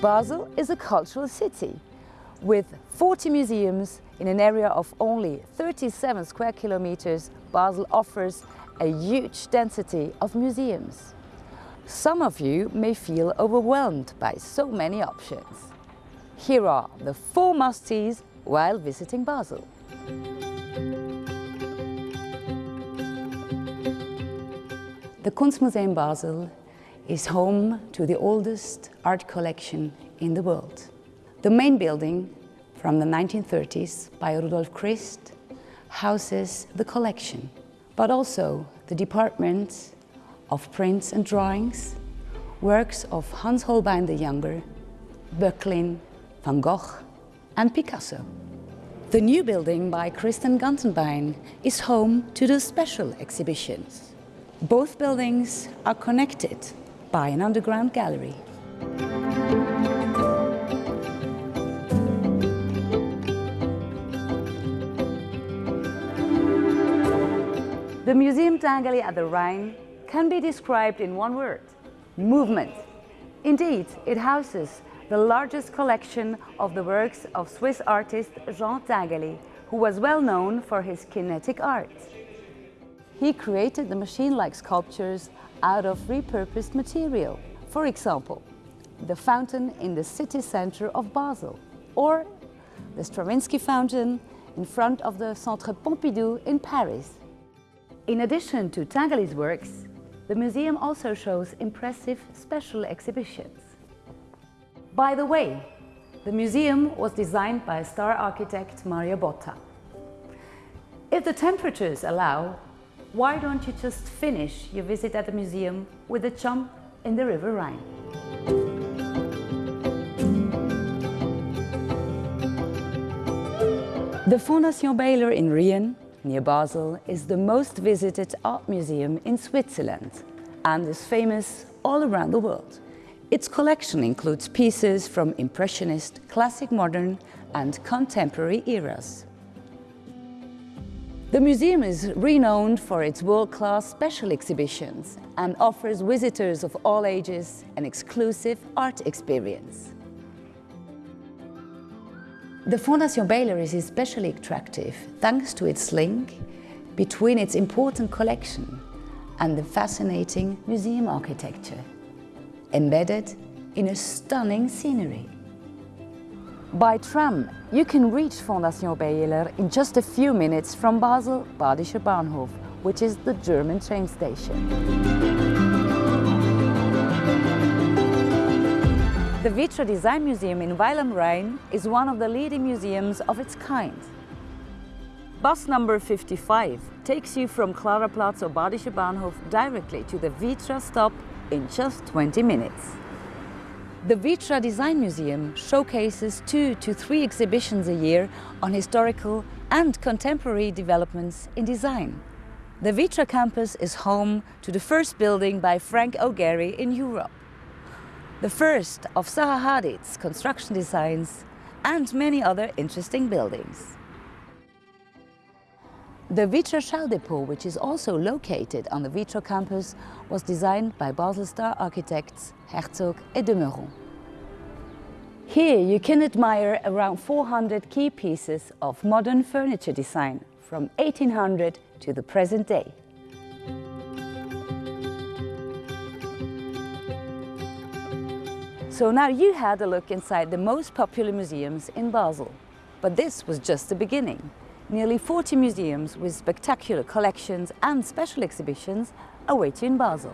Basel is a cultural city with 40 museums in an area of only 37 square kilometers. Basel offers a huge density of museums. Some of you may feel overwhelmed by so many options. Here are the four must-sees while visiting Basel. The Kunstmuseum Basel is home to the oldest art collection in the world. The main building from the 1930s by Rudolf Christ houses the collection, but also the department of prints and drawings, works of Hans Holbein the Younger, Böcklin, Van Gogh and Picasso. The new building by Christian Gantenbein is home to the special exhibitions. Both buildings are connected by an underground gallery. The Museum Tinguely at the Rhine can be described in one word, movement. Indeed, it houses the largest collection of the works of Swiss artist Jean Tinguely, who was well known for his kinetic art. He created the machine-like sculptures out of repurposed material. For example, the fountain in the city center of Basel, or the Stravinsky fountain in front of the Centre Pompidou in Paris. In addition to Tinguely's works, the museum also shows impressive special exhibitions. By the way, the museum was designed by star architect Mario Botta. If the temperatures allow, why don't you just finish your visit at the museum with a jump in the River Rhine? The Fondation Beyeler in Riehen, near Basel, is the most visited art museum in Switzerland and is famous all around the world. Its collection includes pieces from Impressionist, Classic Modern and contemporary eras. The museum is renowned for its world-class special exhibitions and offers visitors of all ages an exclusive art experience. The Fondation Beyeler is especially attractive thanks to its link between its important collection and the fascinating museum architecture, embedded in a stunning scenery. By tram, you can reach Fondation Beyeler in just a few minutes from Basel Badischer Bahnhof, which is the German train station. The Vitra Design Museum in Weil am Rhein is one of the leading museums of its kind. Bus number 55 takes you from Klaraplatz or Badischer Bahnhof directly to the Vitra stop in just 20 minutes. The Vitra Design Museum showcases two to three exhibitions a year on historical and contemporary developments in design. The Vitra campus is home to the first building by Frank O. Gehry in Europe. The first of Zaha Hadid's construction designs and many other interesting buildings. The Vitra Schaudepot, which is also located on the Vitra campus, was designed by Basel star architects Herzog et de Meuron. Here you can admire around 400 key pieces of modern furniture design from 1800 to the present day. So now you had a look inside the most popular museums in Basel. But this was just the beginning. Nearly 40 museums with spectacular collections and special exhibitions await you in Basel.